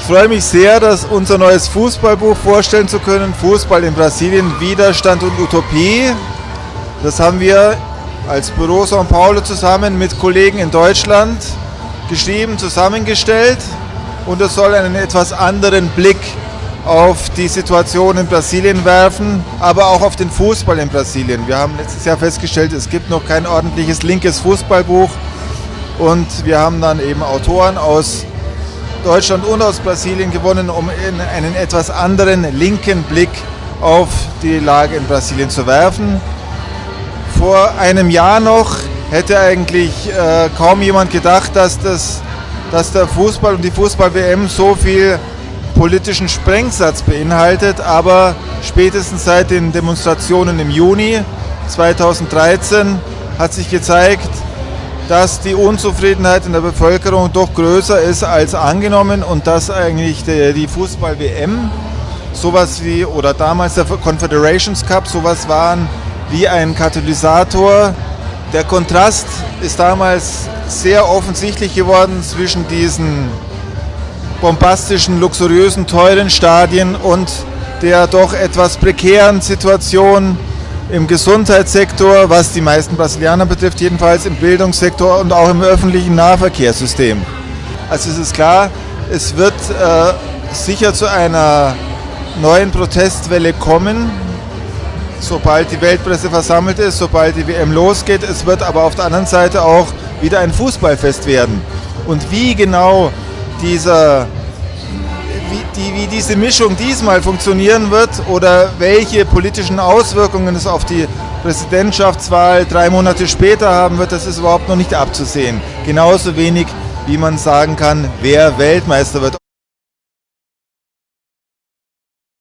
Ich freue mich sehr, dass unser neues Fußballbuch vorstellen zu können. Fußball in Brasilien, Widerstand und Utopie. Das haben wir als Büro São Paulo zusammen mit Kollegen in Deutschland geschrieben, zusammengestellt. Und es soll einen etwas anderen Blick auf die Situation in Brasilien werfen, aber auch auf den Fußball in Brasilien. Wir haben letztes Jahr festgestellt, es gibt noch kein ordentliches linkes Fußballbuch und wir haben dann eben Autoren aus Deutschland und aus Brasilien gewonnen, um einen etwas anderen linken Blick auf die Lage in Brasilien zu werfen. Vor einem Jahr noch hätte eigentlich äh, kaum jemand gedacht, dass, das, dass der Fußball und die Fußball-WM so viel politischen Sprengsatz beinhaltet, aber spätestens seit den Demonstrationen im Juni 2013 hat sich gezeigt, dass die Unzufriedenheit in der Bevölkerung doch größer ist als angenommen und dass eigentlich die, Fußball-WM sowas wie, oder damals der Confederations Cup, sowas waren wie ein Katalysator. Der Kontrast ist damals sehr offensichtlich geworden zwischen diesen bombastischen, luxuriösen, teuren Stadien und der doch etwas prekären Situation im Gesundheitssektor, was die meisten Brasilianer betrifft, jedenfalls im Bildungssektor und auch im öffentlichen Nahverkehrssystem. Also es ist klar, es wird äh, sicher zu einer neuen Protestwelle kommen, sobald die Weltpresse versammelt ist, sobald die WM losgeht. Es wird aber auf der anderen Seite auch wieder ein Fußballfest werden. Und wie genau dieser, die, wie diese Mischung diesmal funktionieren wird oder welche politischen Auswirkungen es auf die Präsidentschaftswahl drei Monate später haben wird, das ist überhaupt noch nicht abzusehen. Genauso wenig, wie man sagen kann, wer Weltmeister wird.